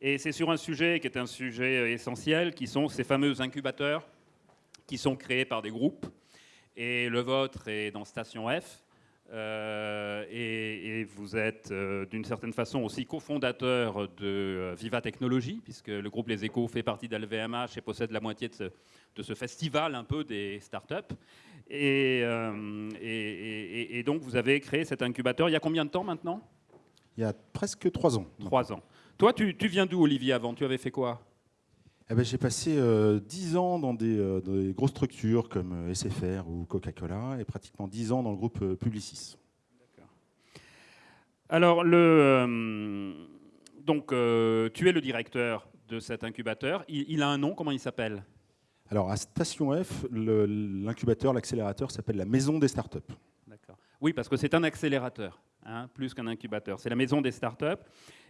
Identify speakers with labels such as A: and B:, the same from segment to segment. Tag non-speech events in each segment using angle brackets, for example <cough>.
A: Et c'est sur un sujet qui est un sujet essentiel, qui sont ces fameux incubateurs qui sont créés par des groupes. Et le vôtre est dans Station F. Euh, et, vous êtes euh, d'une certaine façon aussi cofondateur de euh, Viva Technologies, puisque le groupe Les Échos fait partie d'LVMH et possède la moitié de ce, festival un peu des startups. Et, et, donc vous avez créé cet incubateur il y a combien de temps maintenant?
B: Il y a presque trois ans.
A: Trois ans. Toi, tu, tu viens d'où, Olivier, avant? Tu avais fait quoi?
B: Eh ben, J'ai passé euh, dix 10 ans dans des, euh, des, grosses structures comme euh, SFR ou Coca-Cola et pratiquement 10 ans dans le groupe Publicis.
A: Alors, le, donc, tu es le directeur de cet incubateur. Il, a un nom, comment il s'appelle?
B: Alors, à Station F, l'incubateur, l'accélérateur s'appelle la Maison des Startups.
A: D'accord. Oui, parce que c'est un accélérateur, hein, plus qu'un incubateur. C'est la Maison des Startups.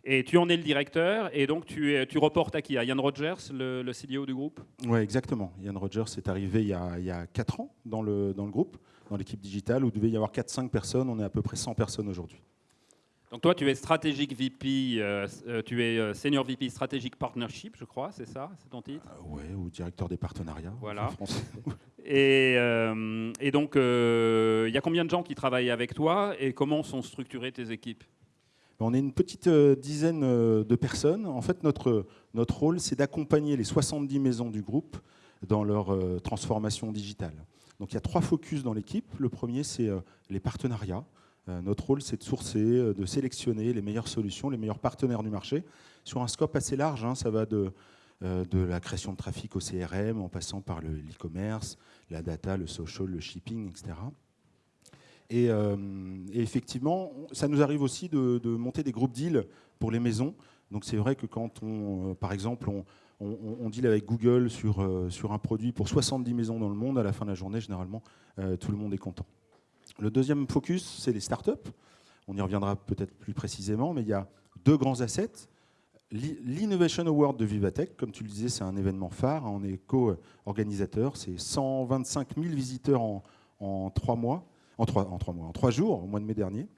A: Et tu en es le directeur, et donc tu, reportes à qui? À Yann Rogers, le, CDO du groupe?
B: Oui, exactement. Yann Rogers est arrivé il y, a, il y a 4 ans dans le, dans le groupe, dans l'équipe digitale, où il devait y avoir 4-5 personnes. On est à peu près 100 personnes aujourd'hui.
A: Donc toi, tu es stratégique VP, euh, euh, tu es euh, senior VP stratégique partnership, je crois, c'est ça, c'est ton titre
B: Oui, ou directeur des partenariats.
A: Voilà. <laughs> et, et, donc, il y a combien de gens qui travaillent avec toi et comment sont structurées tes équipes?
B: On est une petite euh, dizaine euh, de personnes. En fait, notre, notre rôle, c'est d'accompagner les 70 maisons du groupe dans leur euh, transformation digitale. Donc il y a trois focus dans l'équipe. Le premier, c'est les partenariats. Notre rôle, c'est de sourcer, de sélectionner les meilleures solutions, les meilleurs partenaires du marché, sur un scope assez large. Hein. ça va de, de la création de trafic au CRM, en passant par le e-commerce, la data, le social, le shipping, etc. Euh, et, effectivement, ça nous arrive aussi de, monter des groupes deals pour les maisons. Donc c'est vrai que quand on, euh, par exemple, on, on, deal avec Google sur, euh, sur un produit pour 70 maisons dans le monde, à la fin de la journée, généralement, tout le monde est content. Le deuxième focus, c'est les startups. On y reviendra peut-être plus précisément, mais il y a deux grands assets. L'Innovation Award de Vivatech, comme tu le disais, c'est un événement phare. On est co-organisateur. C'est 125 000 visiteurs en, trois mois en trois, en trois mois, en trois jours, au mois de mai dernier.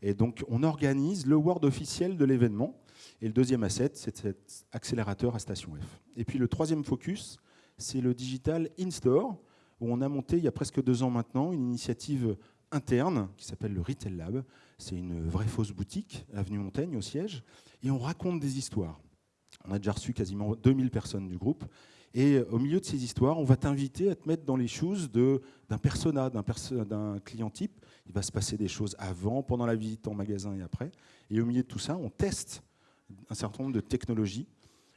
B: Et donc, on organise le Word officiel de l'événement. Et le deuxième asset, c'est cet accélérateur à Station F. Et puis le troisième focus, c'est le digital in-store, où on a monté il y a presque deux ans maintenant une initiative interne qui s'appelle le Retail Lab. C'est une vraie fausse boutique, avenue Montaigne, au siège, et on raconte des histoires. On a déjà reçu quasiment 2000 personnes du groupe, et au milieu de ces histoires, on va t'inviter à te mettre dans les choses d'un persona, d'un client type. Il va se passer des choses avant, pendant la visite en magasin et après. Et au milieu de tout ça, on teste un certain nombre de technologies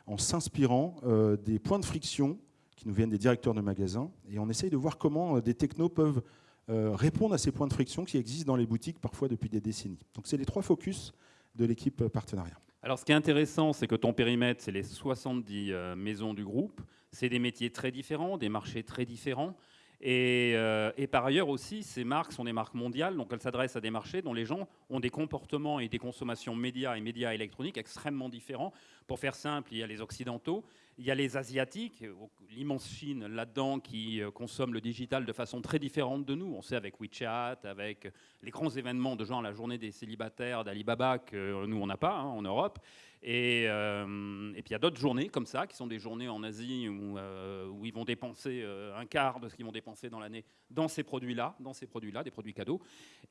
B: en s'inspirant euh, des points de friction qui nous viennent des directeurs de magasins. Et on essaye de voir comment euh, des technos peuvent euh, répondre à ces points de friction qui existent dans les boutiques parfois depuis des décennies. Donc c'est les trois focus de l'équipe partenariat.
A: Alors ce qui est intéressant, c'est que ton périmètre, c'est les 70 maisons du groupe. C'est des métiers très différents, des marchés très différents. Euh, et, par ailleurs aussi, ces marques sont des marques mondiales, donc elles s'adressent à des marchés dont les gens ont des comportements et des consommations médias et médias électroniques extrêmement différents. Pour faire simple, il y a les occidentaux, il y a les asiatiques, l'immense Chine là-dedans qui euh, consomme le digital de façon très différente de nous. On sait avec WeChat, avec les grands événements de genre la journée des célibataires d'Alibaba que nous on n'a pas hein, en Europe. Euh, et, puis il y a d'autres journées comme ça, qui sont des journées en Asie où, euh, ils vont dépenser euh, un quart de ce qu'ils vont dépenser dans l'année dans ces produits-là, dans ces produits-là, des produits cadeaux.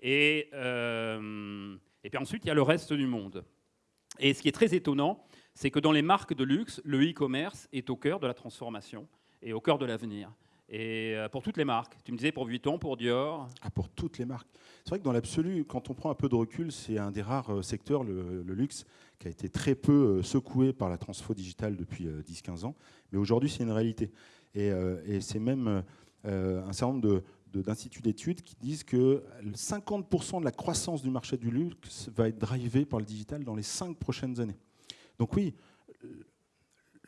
A: Et puis ensuite, il y a le reste du monde. Et ce qui est très étonnant, c'est que dans les marques de luxe, le e-commerce est au cœur de la transformation et au cœur de l'avenir. Et pour toutes les marques, tu me disais pour Vuitton, pour Dior
B: ah, Pour toutes les marques. C'est vrai que dans l'absolu, quand on prend un peu de recul, c'est un des rares secteurs, le, luxe, qui a été très peu euh, secoué par la transfo digitale depuis 10-15 euh, ans. Mais aujourd'hui, c'est une réalité. Et, euh, c'est même un certain nombre d'instituts d'études qui disent que 50% de la croissance du marché du luxe va être drivé par le digital dans les 5 prochaines années. Donc oui,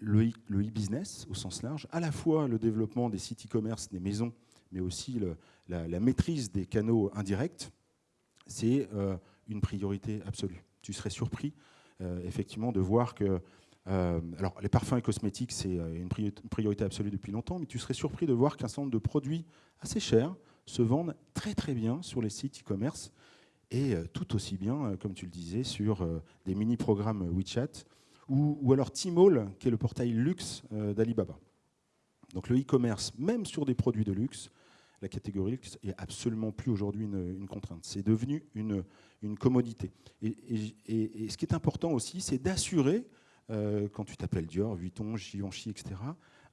B: le e-business au sens large, à la fois le développement des sites e-commerce, des maisons, mais aussi la, maîtrise des canaux indirects, c'est une priorité absolue. Tu serais surpris euh, effectivement de voir que euh, alors, les parfums et cosmétiques, c'est euh, une priorité absolue depuis longtemps, mais tu serais surpris de voir qu'un certain nombre de produits assez chers se vendent très très bien sur les sites e-commerce et tout aussi bien, comme tu le disais, sur des mini-programmes WeChat ou, ou alors Tmall, qui est le portail luxe d'Alibaba. Donc le e-commerce, même sur des produits de luxe, la catégorie luxe est absolument plus aujourd'hui une, contrainte. C'est devenu une, une commodité. Et, ce qui est important aussi, c'est d'assurer, euh, quand tu t'appelles Dior, Vuitton, Givenchy, etc.,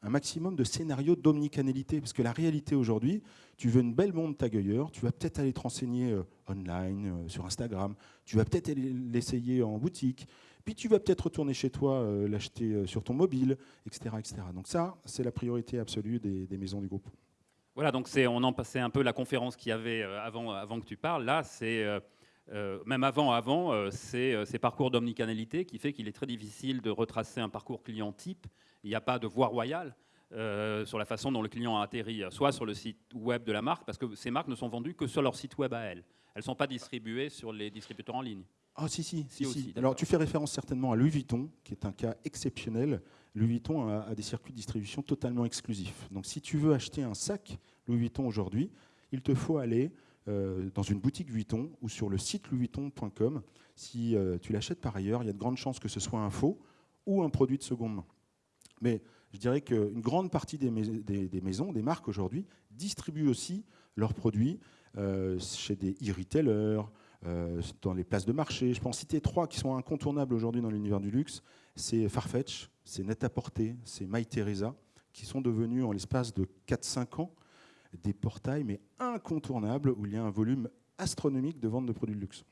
B: un maximum de scénarios d'omnicanalité. Parce que la réalité aujourd'hui, tu veux une belle montre tagueilleur, tu vas peut-être aller te renseigner euh, online, euh, sur Instagram, tu vas peut-être l'essayer en boutique, puis tu vas peut-être retourner chez toi, l'acheter sur ton mobile, etc., etc. Donc ça, c'est la priorité absolue des maisons du groupe.
A: Voilà, donc on en passait un peu la conférence qu'il y avait euh, avant, avant que tu parles. Là, c'est euh, euh, même avant, avant, c'est ces parcours d'omnicanalité qui fait qu'il est très difficile de retracer un parcours client type. Il n'y a pas de voie royale. sur la façon dont le client a atterri, soit sur le site web de la marque, parce que ces marques ne sont vendues que sur leur site web à elles. Elles ne sont pas distribuées sur les distributeurs en ligne.
B: Ah si, si, si. si. Alors tu fais référence certainement à Louis Vuitton, qui est un cas exceptionnel. Louis Vuitton a, des circuits de distribution totalement exclusifs. Donc si tu veux acheter un sac Louis Vuitton aujourd'hui, il te faut aller euh, dans une boutique Vuitton ou sur le site louisvuitton.com. Si euh, tu l'achètes par ailleurs, il y a de grandes chances que ce soit un faux ou un produit de seconde main. Mais je dirais qu'une grande partie des, maisons, des marques aujourd'hui, distribuent aussi leurs produits euh, chez des e-retailers, dans les places de marché. Je peux en citer trois qui sont incontournables aujourd'hui dans l'univers du luxe. C'est Farfetch, c'est Net-à-Porter, c'est MyTheresa, qui sont devenus en l'espace de 4-5 ans des portails, mais incontournables, où il y a un volume astronomique de vente de produits de luxe.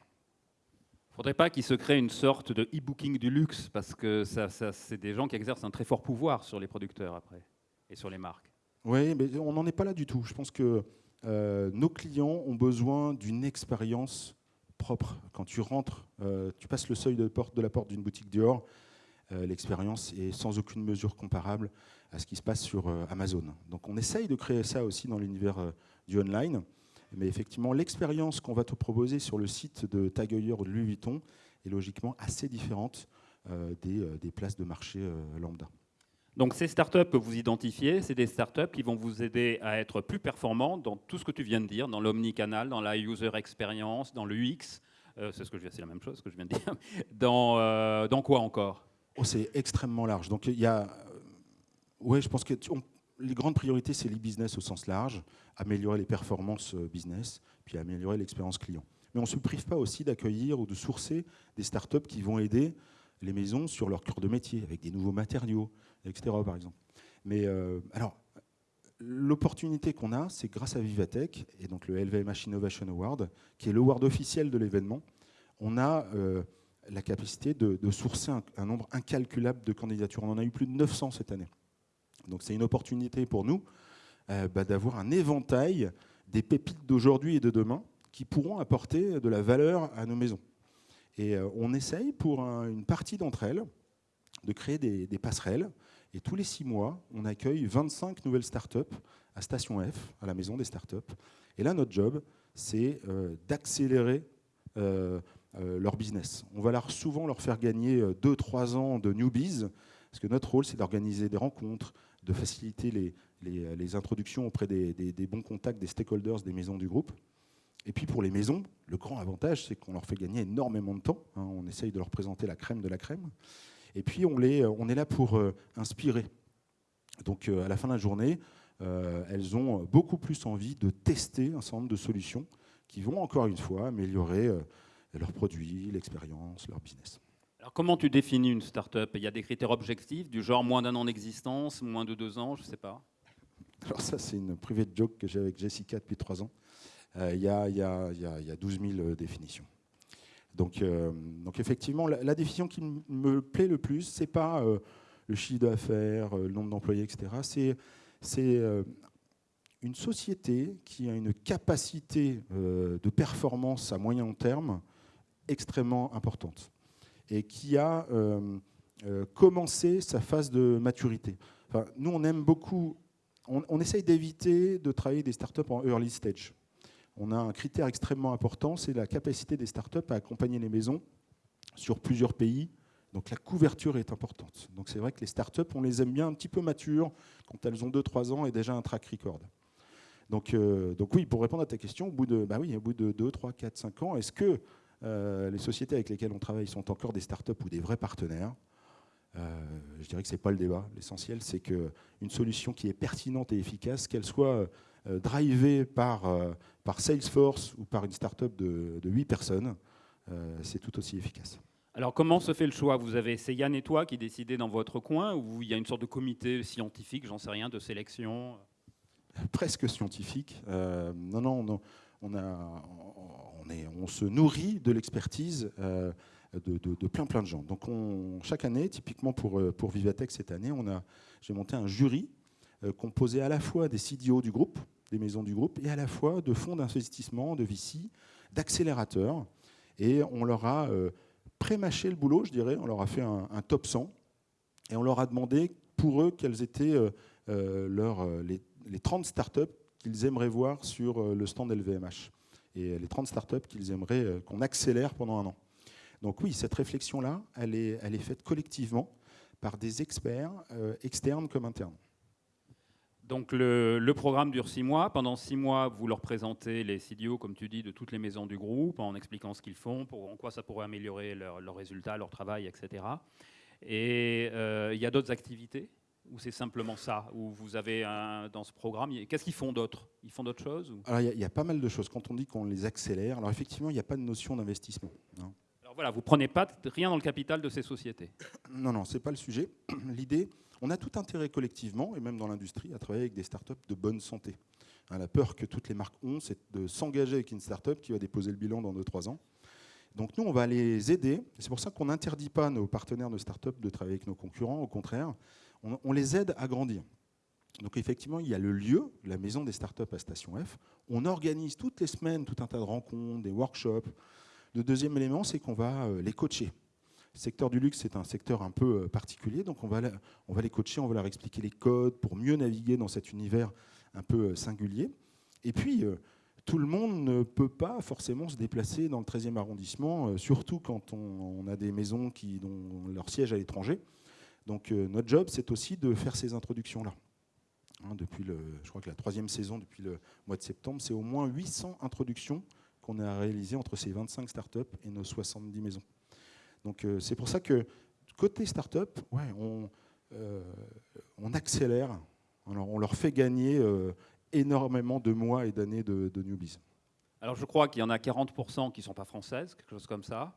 A: Il ne faudrait pas qu'il se crée une sorte de e-booking du luxe, parce que ça, c'est des gens qui exercent un très fort pouvoir sur les producteurs après, et sur les marques.
B: Oui, mais on n'en est pas là du tout. Je pense que euh, nos clients ont besoin d'une expérience propre. Quand tu rentres, euh, tu passes le seuil de, porte, de la porte d'une boutique Dior, l'expérience est sans aucune mesure comparable à ce qui se passe sur euh, Amazon. Donc on essaye de créer ça aussi dans l'univers euh, du online. Mais effectivement, l'expérience qu'on va te proposer sur le site de Tagueilleur ou de Louis Vuitton est logiquement assez différente des, places de marché lambda.
A: Donc ces startups que vous identifiez, c'est des startups qui vont vous aider à être plus performants dans tout ce que tu viens de dire, dans l'omnicanal, dans la user experience, dans l'UX. c'est ce la même chose que je viens de dire. <laughs> Dans quoi encore?
B: Oh, c'est extrêmement large. Donc il y a, ouais, je pense que les grandes priorités, c'est l'e-business au sens large, améliorer les performances euh, business, puis améliorer l'expérience client. Mais on ne se prive pas aussi d'accueillir ou de sourcer des startups qui vont aider les maisons sur leur cœur de métier, avec des nouveaux matériaux, etc. par exemple. Mais euh, alors, l'opportunité qu'on a, c'est grâce à Vivatech et donc le LVMH Innovation Award, qui est l'award officiel de l'événement, on a euh, la capacité de, sourcer un, nombre incalculable de candidatures. On en a eu plus de 900 cette année. Donc c'est une opportunité pour nous euh, bah, d'avoir un éventail des pépites d'aujourd'hui et de demain qui pourront apporter de la valeur à nos maisons. Et euh, on essaye pour une partie d'entre elles de créer des, passerelles. Et tous les six mois, on accueille 25 nouvelles startups à Station F, à la maison des startups. Et là, notre job, c'est euh, d'accélérer leur business. On va souvent leur faire gagner 2-3 euh, ans de newbies, parce que notre rôle, c'est d'organiser des rencontres, de faciliter les, les, introductions auprès des, bons contacts des stakeholders des maisons du groupe. Et puis pour les maisons, le grand avantage, c'est qu'on leur fait gagner énormément de temps. Hein. on essaye de leur présenter la crème de la crème. Et puis on, les, on est là pour euh, inspirer. Donc à la fin de la journée, elles ont beaucoup plus envie de tester un certain nombre de solutions qui vont encore une fois améliorer leurs produits, l'expérience, leur business.
A: Alors comment tu définis une start-up? Il y a des critères objectifs du genre moins d'un an d'existence, moins de deux ans, je ne sais pas.
B: Alors ça, c'est une private joke que j'ai avec Jessica depuis trois ans. Euh, il y, a, y, a, y, a, 12 000 définitions. Donc, euh, donc effectivement, la, définition qui me plaît le plus, c'est pas euh, le chiffre d'affaires, le nombre d'employés, etc. C'est une société qui a une capacité de performance à moyen terme extrêmement importante et qui a euh, euh, commencé sa phase de maturité. Nous, on aime beaucoup, on, essaye d'éviter de travailler des startups en early stage. On a un critère extrêmement important, c'est la capacité des startups à accompagner les maisons sur plusieurs pays. Donc la couverture est importante. Donc c'est vrai que les startups, on les aime bien un petit peu matures, quand elles ont 2-3 ans et déjà un track record. Donc, euh, donc oui, pour répondre à ta question, au bout de, bah oui, au bout de 2, 3, 4, 5 ans, est-ce que les sociétés avec lesquelles on travaille sont encore des startups ou des vrais partenaires je dirais que ce n'est pas le débat. L'essentiel, c'est qu'une solution qui est pertinente et efficace, qu'elle soit drivée par, par Salesforce ou par une startup de, de 8 personnes, c'est tout aussi efficace.
A: Alors comment se fait le choix? Vous avez, c'est Yann et toi qui décidez dans votre coin ou il y a une sorte de comité scientifique, j'en sais rien, de sélection?
B: Presque scientifique. Euh, non, non, on, a, on, se nourrit de l'expertise euh, de, plein plein de gens. Donc on, chaque année, typiquement pour, euh, pour Vivatech cette année, j'ai monté un jury composé à la fois des CDO du groupe, des maisons du groupe, et à la fois de fonds d'investissement, de VC, d'accélérateurs. Et on leur a pré-mâché le boulot, je dirais. On leur a fait un, top 100 et on leur a demandé pour eux quelles étaient euh, euh, euh, les, les, 30 startups qu'ils aimeraient voir sur le stand LVMH et les 30 startups qu'ils aimeraient qu'on accélère pendant un an. Donc oui, cette réflexion-là, elle est, faite collectivement par des experts externes comme internes.
A: Donc le, programme dure six mois. Pendant six mois, vous leur présentez les CDO, comme tu dis, de toutes les maisons du groupe, en expliquant ce qu'ils font, en quoi ça pourrait améliorer leurs résultats, leur travail, etc. Et euh, il y a d'autres activités ou c'est simplement ça Ou vous avez un, dans ce programme, qu'est-ce qu'ils font d'autre? Ils font d'autres choses
B: Alors il y, a pas mal de choses. Quand on dit qu'on les accélère, alors effectivement, il n'y a pas de notion d'investissement.
A: Hein. Alors voilà, vous prenez pas rien dans le capital de ces sociétés.
B: Non, non, c'est pas le sujet. <clears throat> L'idée, on a tout intérêt collectivement, et même dans l'industrie, à travailler avec des startups de bonne santé. Hein, la peur que toutes les marques ont, c'est de s'engager avec une startup qui va déposer le bilan dans 2-3 ans. Donc nous, on va les aider. C'est pour ça qu'on n'interdit pas nos partenaires de startups de travailler avec nos concurrents. Au contraire, on, les aide à grandir. Donc effectivement, il y a le lieu, la maison des startups à Station F. On organise toutes les semaines tout un tas de rencontres, des workshops. Le deuxième élément, c'est qu'on va euh, les coacher. Le secteur du luxe, c'est un secteur un peu euh, particulier, donc on va, on va les coacher, on va leur expliquer les codes pour mieux naviguer dans cet univers un peu euh, singulier. Et puis, tout le monde ne peut pas forcément se déplacer dans le 13e arrondissement, surtout quand on, a des maisons qui, dont leur siège à l'étranger. Donc notre job, c'est aussi de faire ces introductions-là. Hein, depuis le, je crois que la troisième saison, depuis le mois de septembre, c'est au moins 800 introductions qu'on a réalisées entre ces 25 startups et nos 70 maisons. Donc euh, c'est pour ça que côté startup, ouais, on, euh, on accélère, on leur fait gagner euh, énormément de mois et d'années de, newbies.
A: Alors je crois qu'il y en a 40% qui ne sont pas françaises, quelque chose comme ça.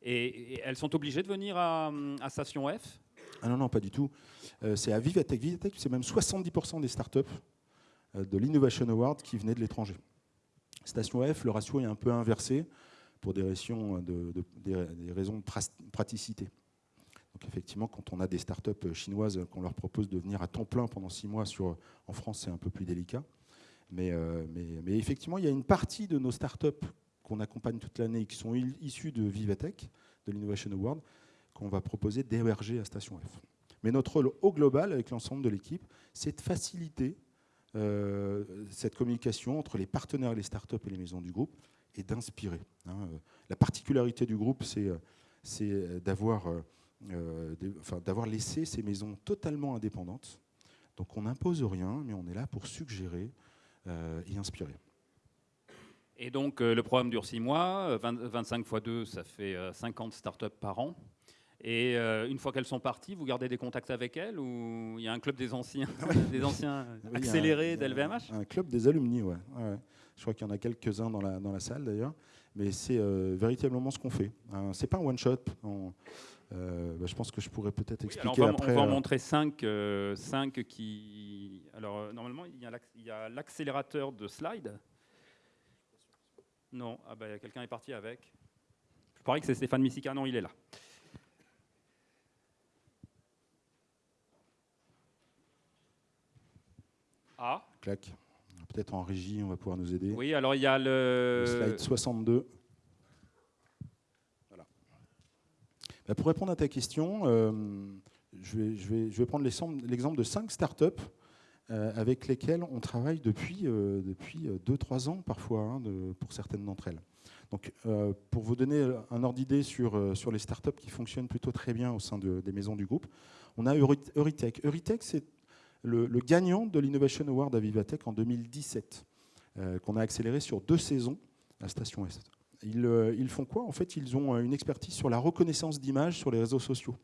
A: Et, elles sont obligées de venir à, Station F
B: Ah non, non, pas du tout. c'est à Vivatech. Vivatech, c'est même 70% des startups de l'Innovation Award qui venaient de l'étranger. Station F, le ratio est un peu inversé pour des raisons raisons de praticité. Donc effectivement, quand on a des startups chinoises qu'on leur propose de venir à temps plein pendant six mois sur, en France, c'est un peu plus délicat. Mais, euh, mais, mais, effectivement, il y a une partie de nos startups qu'on accompagne toute l'année qui sont issues de Vivatech, de l'Innovation Award, qu'on va proposer d'héberger à Station F. Mais notre rôle au global, avec l'ensemble de l'équipe, c'est de faciliter euh, cette communication entre les partenaires les startups et les maisons du groupe et d'inspirer. Hein. La particularité du groupe, c'est euh, d'avoir euh, enfin, laissé ces maisons totalement indépendantes. Donc on n'impose rien, mais on est là pour suggérer et inspirer.
A: Et donc le programme dure 6 mois, 25 x 2, ça fait 50 startups par an. Et euh, une fois qu'elles sont parties, vous gardez des contacts avec elles ou il y a un club des anciens, <laughs> des anciens accélérés d'LVMH
B: Un club des alumni, ouais. Je crois qu'il y en a quelques-uns dans la, dans la salle d'ailleurs. Mais c'est euh, véritablement ce qu'on fait. Hein, c'est pas un one-shot. Euh, bah, je pense que je pourrais peut-être expliquer
A: on
B: va, après.
A: On va en montrer cinq, cinq qui. Alors normalement, il y a l'accélérateur de slide. Non, ah bah, quelqu'un est parti avec. Je parie que c'est Stéphane Missica. Non, il est là.
B: Ah. Clac. Peut-être en régie, on va pouvoir nous aider.
A: Oui, alors il y a le...
B: slide 62. Voilà. Bah, pour répondre à ta question, euh, je, vais, je, vais, je, vais, prendre l'exemple de cinq startups euh, avec lesquelles on travaille depuis 2-3 euh, depuis ans parfois, hein, de, pour certaines d'entre elles. Donc, pour vous donner un ordre d'idée sur, sur les startups qui fonctionnent plutôt très bien au sein de, des maisons du groupe, on a Euritech. Euritech, c'est le, gagnant de l'Innovation Award à Vivatech en 2017, euh, qu'on a accéléré sur deux saisons à Station Est. Ils, euh, font quoi En fait, ils ont euh, une expertise sur la reconnaissance d'images sur les réseaux sociaux.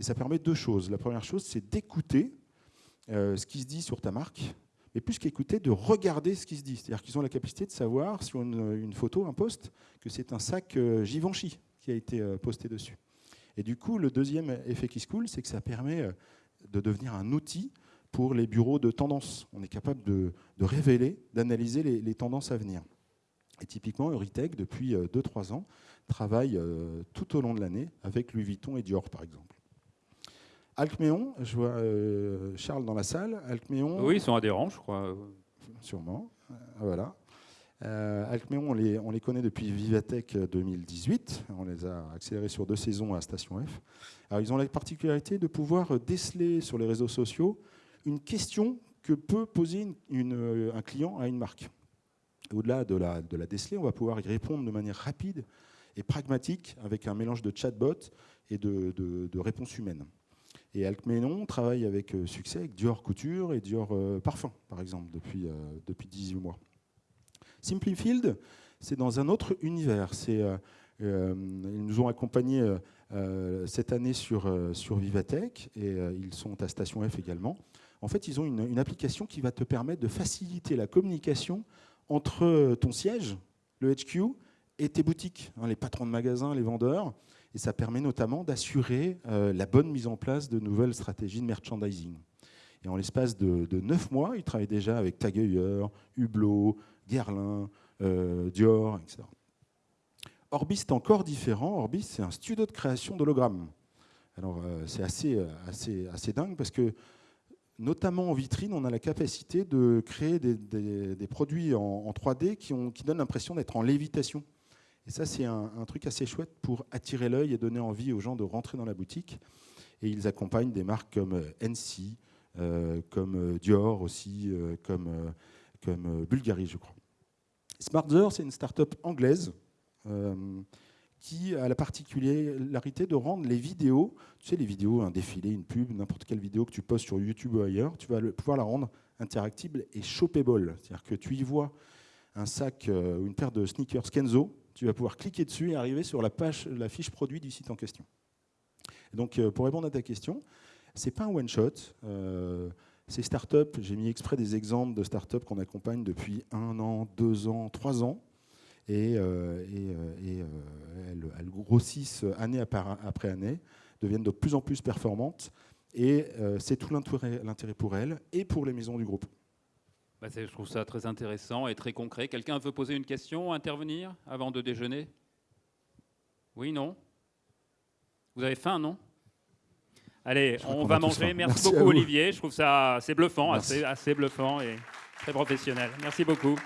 B: Et ça permet deux choses. La première chose, c'est d'écouter ce qui se dit sur ta marque, mais plus qu'écouter, de regarder ce qui se dit. C'est-à-dire qu'ils ont la capacité de savoir sur une, photo, un post, que c'est un sac Givenchy qui a été posté dessus. Et du coup, le deuxième effet qui se coule, c'est que ça permet de devenir un outil pour les bureaux de tendance. On est capable de, révéler, d'analyser les, tendances à venir. Et typiquement, Euritech, depuis 2-3 euh, ans, travaille euh, tout au long de l'année avec Louis Vuitton et Dior, par exemple. Alcméon, je vois euh, Charles dans la salle. Alcméon,
A: oui, ils sont adhérents, je crois.
B: Sûrement. Voilà. Alcméon, on les, on les, connaît depuis Vivatech 2018. On les a accélérés sur deux saisons à Station F. Alors, ils ont la particularité de pouvoir déceler sur les réseaux sociaux une question que peut poser euh, un client à une marque. Au-delà de la, de la déceler, on va pouvoir y répondre de manière rapide et pragmatique avec un mélange de chatbot et de, de, réponses humaines. Et Alcmenon travaille avec euh, succès avec Dior Couture et Dior euh, Parfum, par exemple, depuis, depuis 18 mois. Simplifield, c'est dans un autre univers. ils nous ont accompagnés cette année sur, sur Vivatech et ils sont à Station F également en fait, ils ont une, application qui va te permettre de faciliter la communication entre ton siège, le HQ, et tes boutiques, hein, les patrons de magasins, les vendeurs. Et ça permet notamment d'assurer euh, la bonne mise en place de nouvelles stratégies de merchandising. Et en l'espace de, neuf mois, ils travaillent déjà avec Tag Heuer, Hublot, Guerlain, euh, Dior, etc. Orbis est encore différent. Orbis, c'est un studio de création d'hologrammes. Alors, euh, c'est assez, assez, assez dingue parce que notamment en vitrine, on a la capacité de créer des, produits en, 3D qui, donnent l'impression d'être en lévitation. Et ça, c'est un, truc assez chouette pour attirer l'œil et donner envie aux gens de rentrer dans la boutique. Et ils accompagnent des marques comme euh, NC, euh, comme euh, Dior aussi, comme, comme Bulgari, je crois. Smartzer, c'est une start-up anglaise qui a la particularité de rendre les vidéos, tu sais, les vidéos, un défilé, une pub, n'importe quelle vidéo que tu postes sur YouTube ou ailleurs, tu vas pouvoir la rendre interactible et shoppable. C'est-à-dire que tu y vois un sac euh, ou une paire de sneakers Kenzo, tu vas pouvoir cliquer dessus et arriver sur la, page, la fiche produit du site en question. donc, euh, pour répondre à ta question, c'est pas un one-shot. Euh, ces startups, j'ai mis exprès des exemples de startups qu'on accompagne depuis un an, deux ans, trois ans et, euh, euh, euh, elles, grossissent année après année, deviennent de plus en plus performantes. Et c'est tout l'intérêt pour elles et pour les maisons du groupe.
A: Bah, je trouve ça très intéressant et très concret. Quelqu'un veut poser une question, intervenir avant de déjeuner? Oui, non? Vous avez faim, non? Allez, on va manger. Merci, beaucoup, Olivier. Je trouve ça assez bluffant, assez, assez bluffant et très professionnel. Merci beaucoup.